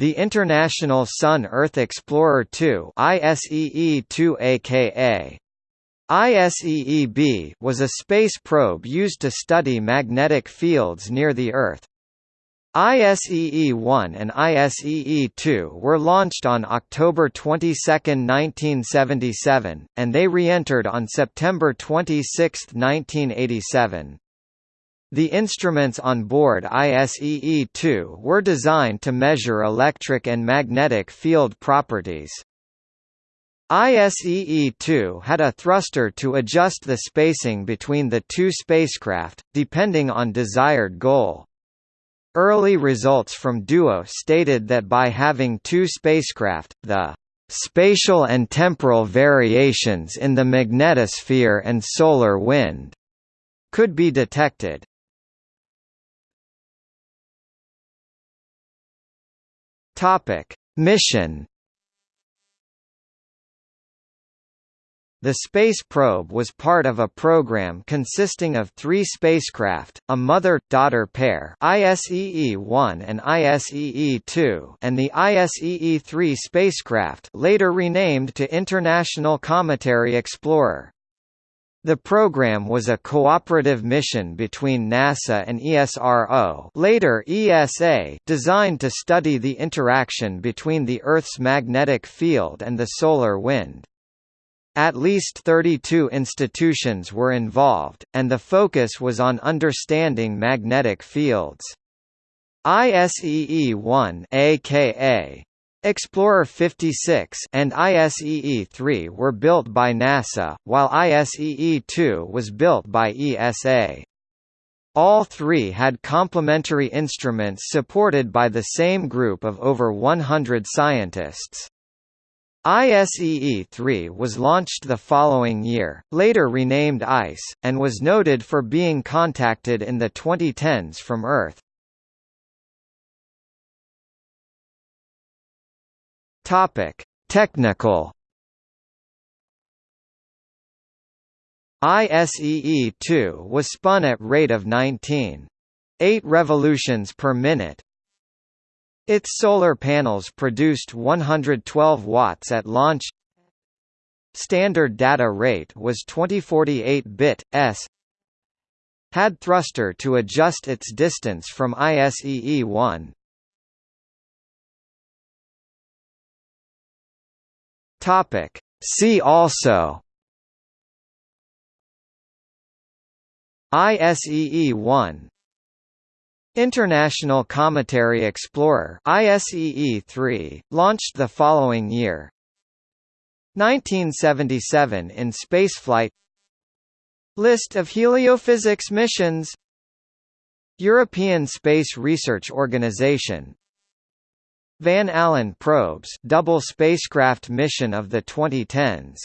The International Sun-Earth Explorer 2 ISEE-2 aka ISEE-B was a space probe used to study magnetic fields near the Earth. ISEE-1 and ISEE-2 were launched on October 22, 1977, and they re-entered on September 26, 1987. The instruments on board ISEE-2 were designed to measure electric and magnetic field properties. ISEE-2 had a thruster to adjust the spacing between the two spacecraft, depending on desired goal. Early results from DUO stated that by having two spacecraft, the spatial and temporal variations in the magnetosphere and solar wind could be detected. Topic: Mission The space probe was part of a program consisting of three spacecraft, a mother-daughter pair ISEE-1 and ISEE-2 and the ISEE-3 spacecraft later renamed to International Cometary Explorer. The program was a cooperative mission between NASA and ESRO later ESA designed to study the interaction between the Earth's magnetic field and the solar wind. At least 32 institutions were involved, and the focus was on understanding magnetic fields. ISEE-1 aka Explorer 56 and ISEE-3 were built by NASA, while ISEE-2 was built by ESA. All three had complementary instruments supported by the same group of over 100 scientists. ISEE-3 was launched the following year, later renamed ICE, and was noted for being contacted in the 2010s from Earth. Topic: Technical. ISEE-2 was spun at rate of 19.8 revolutions per minute. Its solar panels produced 112 watts at launch. Standard data rate was 2048-bit s. Had thruster to adjust its distance from ISEE-1. Topic. See also ISEE-1 International Cometary Explorer ISEE-3, launched the following year. 1977 in spaceflight. List of heliophysics missions. European Space Research Organisation Van Allen probes double spacecraft mission of the 2010s